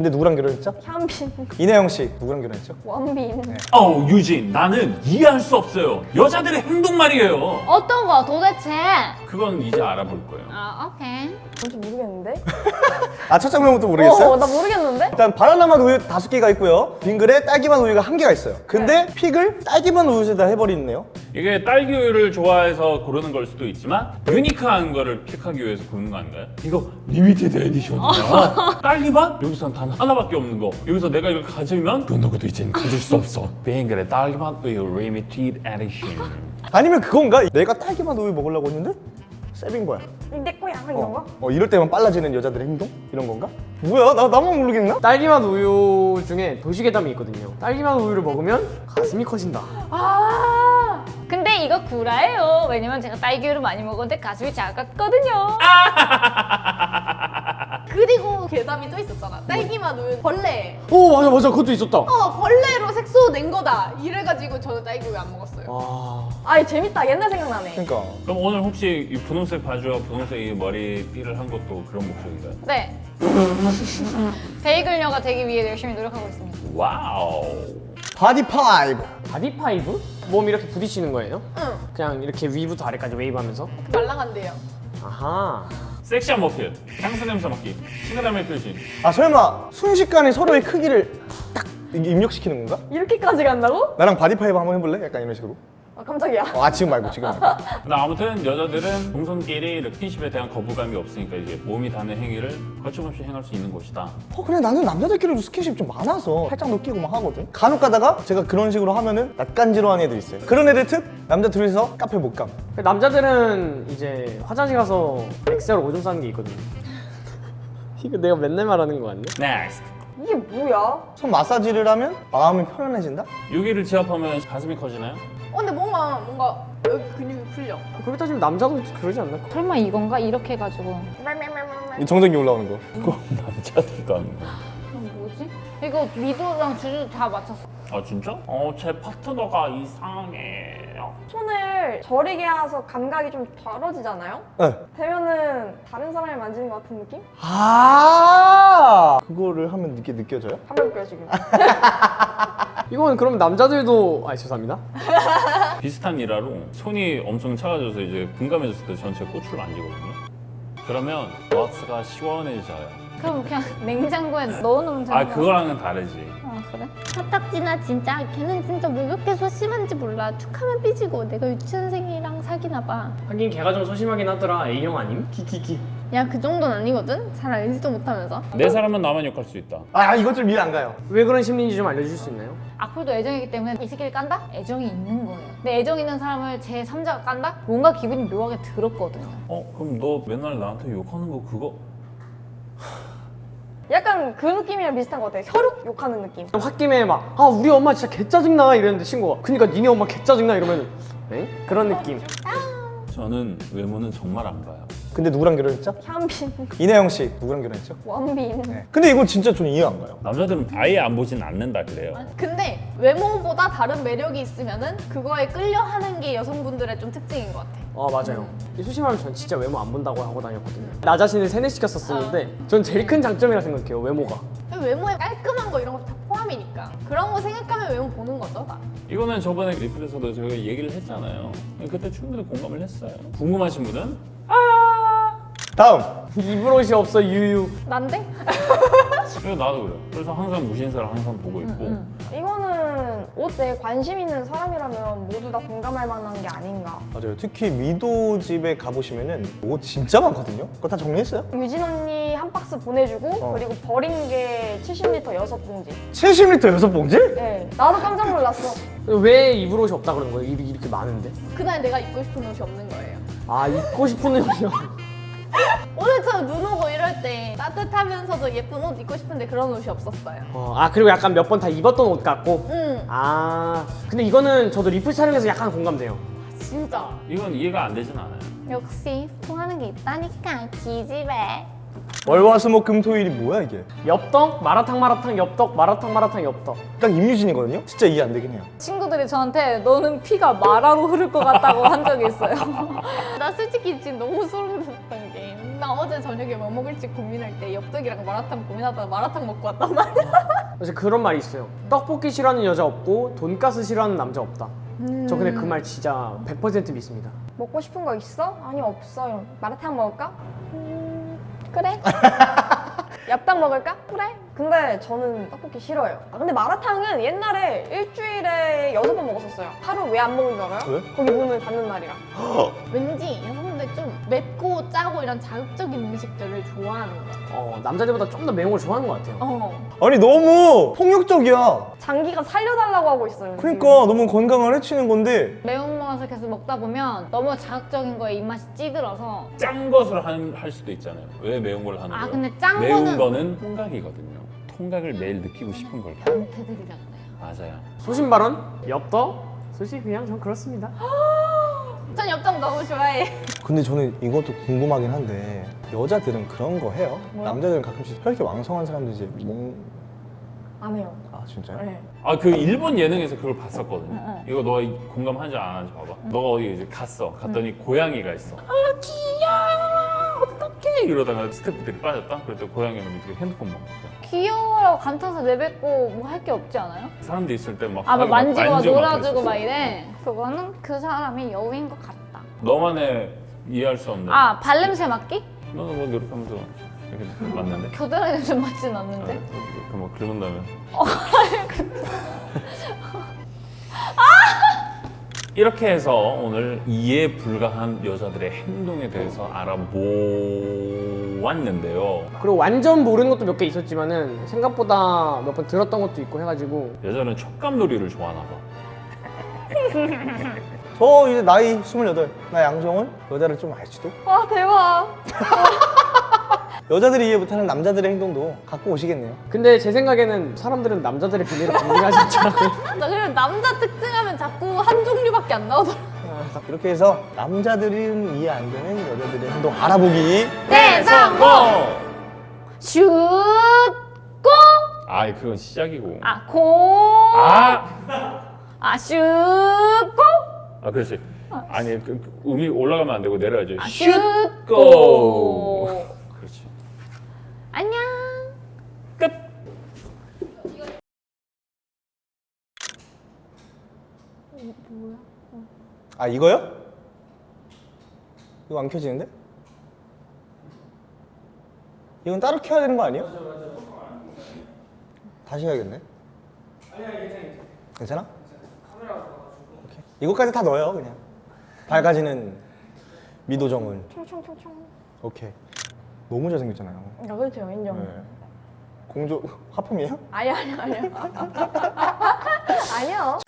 근데 누구랑 결혼했죠? 현빈, 이나영 씨 누구랑 결혼했죠? 원빈. 어우 유진 나는 이해할 수 없어요 여자들의 행동 말이에요 어떤 거 도대체? 그건 이제 알아볼 거예요 아 오케이. 뭔지 모르겠는데? 아 첫 장면부터 모르겠어요? 어, 나 모르겠는데? 일단 바나나 맛 우유 다섯 개가 있고요 빙그레 딸기 맛 우유가 한 개가 있어요 근데 pick을 딸기 맛 우유에다 해버리네요 이게 딸기 우유를 좋아해서 고르는 걸 수도 있지만 unique한 거를 pick하기 위해서 고르는 거 아닌가요? 이거 limited edition이야 딸기맛? 여기선 단 하나밖에 없는 거 여기서 내가 이걸 가지면 그 누구도 이젠 가질 수 없어 빙그레 딸기맛 우유 limited edition 아니면 그건가? 내가 딸기 맛 우유 먹으려고 했는데 쌔빈 거야 내 거야, 이런 거? 어, 어 이럴 때만 빨라지는 여자들의 행동? 이런 건가? 뭐야 나 나만 모르겠나? 딸기맛 우유 중에 도시괴담이 있거든요. 딸기맛 우유를 먹으면 가슴이 커진다. 아 근데 이거 구라예요. 왜냐면 제가 딸기우유 많이 먹었는데 가슴이 작았거든요. 그리고 괴담이 또 있었잖아. 딸기맛 우유 벌레. 오 맞아 맞아 그것도 있었다. 어 벌레로 색소 낸 거다. 이래가지고 저는 딸기 우유 안 먹었어요. 와 아이, 재밌다. 옛날 생각나네. 그러니까 그럼 오늘 혹시 이 분홍색 바지와 분홍색 이 머리띠를 한 것도 그런 목적인가요? 네. 베이글녀가 되기 위해 열심히 노력하고 있습니다. wow body five body five? 몸 이렇게 부딪히는 거예요? 응. 그냥 이렇게 위부터 아래까지 웨이브 하면서? 말랑한데요. 아하. 섹시한 머필 향수 냄새 맡기 친근함의 표시 아 설마 순식간에 서로의 크기를 딱 입력시키는 건가? 이렇게까지 간다고? 나랑 body five 한번 해볼래? 약간 이런 식으로 아, 깜짝이야. 어, 아 지금 말고 지금 말고 근데 아무튼 여자들은 동성끼리 스킨십에 대한 거부감이 없으니까 이제 몸이 닿는 행위를 거침없이 행할 수 있는 곳이다 어 근데 나는 남자들끼리도 스킨십 좀 많아서 팔짱도 끼고 막 하거든 간혹 가다가 제가 그런 식으로 하면은 낯간지러운 애들 있어요 그런 애들 특 남자 둘이서 카페 못 감 남자들은 이제 화장실 가서 엑셀 오줌 싸는 게 있거든요. 이거 내가 맨날 말하는 거 같네? Next 이게 뭐야? 손 마사지를 하면 마음이 편안해진다? 여기를 지압하면 가슴이 커지나요? 어, 근데 뭔가 뭔가 여기 근육이 풀려. 그렇게 따지면 남자도 그러지 않나? 설마 이건가? 이렇게 해가지고. 이 정전기 올라오는 거 남자들과 하는 거야 이건 뭐지? 이거 미도랑 주주 다 맞췄어. 아 진짜? 어제 파트너가 이상해 요 손을 저리게 해서 감각이 좀 덜어지잖아요? 네. 되면은 다른 사람을 만지는 것 같은 느낌? 아 그거를 하면 이게 느껴져요? 한번 볼게요, 지금. 이건 그럼 남자들도 아 죄송합니다. 비슷한 일화로 손이 엄청 차가져서 이제 군감해졌을 때전제 꼬추를 만지거든요 그러면 왁스가 시원해져요 그럼 그냥 냉장고에 넣어놓으면 되는 아 거야? 그거랑은 다르지 아 그래? 화딱지나 진짜 걔는 진짜 왜 그렇게 소심한지 몰라 툭하면 삐지고 내가 유치원생이랑 사귀나 봐. 하긴 걔가 좀 소심하긴 하더라. A형 아님? 키키키. 야 그 정도는 아니거든? 잘 알지도 못하면서. 내 사람은 나만 욕할 수 있다 아 이것 좀 이해 안 가요 왜 그런 심리인지 좀 알려주실 수 있나요? 악플도 애정이기 때문에 이 새끼를 깐다? 애정이 있는 거예요. 근데 애정 있는 사람을 제 3자가 깐다? 뭔가 기분이 묘하게 들었거든요. 어 그럼 너 맨날 나한테 욕하는 거 그거 약간 그 느낌이랑 비슷한 것 같아. 혈육 욕하는 느낌. 홧김에 막 아 우리 엄마 진짜 개 짜증나 이랬는데 친구가 그니까 니네 엄마 개 짜증나 이러면 에? 그런 느낌. 저는 외모는 정말 안 봐요 근데 누구랑 결혼했죠? 현빈, 이내영 씨 누구랑 결혼했죠? 원빈. 네. 근데 이건 진짜 저는 이해 안 가요 남자들은 아예 안 보진 않는다 그래요 근데 외모보다 다른 매력이 있으면 은 그거에 끌려하는 게 여성분들의 좀 특징인 것 같아. 아 맞아요. 이 소심하면 전 진짜 외모 안 본다고 하고 다녔거든요. 나 자신을 세뇌시켰었었는데 전 제일 큰 장점이라 생각해요 외모가. 외모에 깔끔한 거 이런 거다 포함이니까 그런 거 생각하면 외모 보는 거죠. 다. 이거는 저번에 리플에서도 저희가 얘기를 했잖아요 그때 충분히 공감을 했어요 궁금하신 분은 다음 입을 옷이 없어 유유. 난데? 그래서 나도 그래요 그래서 항상 무신사를 항상 보고 있고 이거는 옷에 관심 있는 사람이라면 모두 다 공감할 만한 게 아닌가. 맞아요 특히 미도 집에 가보시면 은 옷 진짜 많거든요 그거 다 정리했어요? 유진 언니 한 박스 보내주고 어. 그리고 버린 게 70리터 여섯 봉지. 70리터 여섯 봉지? 네, 나도 깜짝 놀랐어. 왜 입을 옷이 없다 그러는 거예요? 입이 이렇게 많은데? 그날 내가 입고 싶은 옷이 없는 거예요. 아 입고 싶은 옷이요. 오늘처럼 눈 이럴 때 따뜻하면서도 예쁜 옷 입고 싶은데 그런 옷이 없었어요. 어, 아 그리고 약간 몇 번 다 입었던 옷 같고. 응, 아 근데 이거는 저도 리플 촬영에서 약간 공감돼요. 진짜. 이건 이해가 안 되진 않아요 역시 통하는 게 있다니까 기집애. 월화수목금토일이 뭐야 이게 엽떡 마라탕 마라탕 엽떡 마라탕 마라탕 엽떡. 딱 임유진이거든요? 진짜 이해 안 되긴 해요 친구들이 저한테 너는 피가 마라로 흐를 것 같다고 한 적이 있어요. 나 솔직히 지금 너무 소름 나나 어제 저녁에 뭐 먹을지 고민할 때 엽떡이랑 마라탕 고민하다가 마라탕 먹고 왔단 말이야. 사실 그런 말이 있어요. 떡볶이 싫어하는 여자 없고 돈가스 싫어하는 남자 없다. 저 근데 그 말 진짜 100% 믿습니다. 먹고 싶은 거 있어? 아니 없어. 이러면 마라탕 먹을까? 음, 그래. 엽떡 먹을까? 그래. 근데 저는 떡볶이 싫어요. 아, 근데 마라탕은 옛날에 일주일에 여섯 번 먹었었어요. 하루 왜 안 먹는 줄 알아요? 왜? 거기 문을 닫는 날이라. 왠지 여성분들 좀 맵고 짜고 이런 자극적인 음식들을 좋아하는 것 같아. 어, 남자들보다 좀 더 매운 걸 좋아하는 것 같아요. 어. 아니 너무 폭력적이야. 장기가 살려달라고 하고 있어요. 그러니까 너무 건강을 해치는 건데 매운 맛을 계속 먹다 보면 너무 자극적인 거에 입맛이 찌들어서 짠 것을 한- 할 수도 있잖아요. 왜 매운 걸 하는 아, 거예요? 근데 짠 매운 거는- 거는 통각이거든요. 통각을 매일 느끼고 싶은 걸. 그래요. 맞아요. 소신 발언? 엽떡? 솔직히 그냥 전 그렇습니다. 전 엽떡 너무 좋아해. 근데 저는 이것도 궁금하긴 한데 여자들은 그런 거 해요? 뭐요? 남자들은 가끔씩 혈기 왕성한 사람들 이제 몸... 안 해요. 아 진짜요? 네. 아그 일본 예능에서 그걸 봤었거든요. 응, 응. 이거 너가 공감하는지 안 하는지 봐봐. 너가 어디 이제 갔어. 갔더니 고양이가 있어. 아 귀여워. 이러다가 스태프들이 빠졌다. 그럴 때 고양이는 밑에 핸드폰 막 귀여워라고 감탄사 내뱉고 뭐 할 게 없지 않아요? 사람들 있을 때막 아, 막 만지고 막 놀아주고. 막 이래. 그거는 그 사람이 여우인 것 같다. 너만의 이해할 수 없는. 아, 발냄새 맡기? 너는 뭐 이렇게 하면서 이렇게 맞는데. 겨드랑이 냄새 맡진 아, 않는데. 이렇게 막 긁는다면. 이렇게 해서 오늘 이해 불가한 여자들의 행동에 대해서 알아보았는데요. 그리고 완전 모르는 것도 몇 개 있었지만 은 생각보다 몇 번 들었던 것도 있고 해가지고 여자는 촉감놀이를 좋아하나 봐. 저 이제 나이 28. 나 양정은 여자를 좀 알지도? 와 대박. 여자들이 이해 못하는 남자들의 행동도 갖고 오시겠네요. 근데 제 생각에는 사람들은 남자들의 비밀을 궁금해하지 않더라고요. 나 그리고 남자 특징하면 자꾸 한 종류밖에 안 나오더라. 이렇게 해서 남자들은 이해 안 되는 여자들의 행동 알아보기 대성공! 슛! 고! 아, 그건 시작이고. 아, 고! 아, 아, 슛! 고! 아 그렇지. 아니 그, 그 음이 올라가면 안 되고 내려야죠. 아, 슛 고! 고. 그렇지. 안녕! 끝. 아 이거요? 이거 안 켜지는데? 이건 따로 켜야 되는 거 아니에요? 다시 해야겠네. 괜찮아? 오케이. 이거까지 다 넣어요 그냥. 밝아지는 미도정은. 총총총총. 오케이. 너무 잘생겼잖아요. 아, 그렇죠. 인정. 네. 공조 화품이에요? 아니요, 아니요, 아니요. 아니요.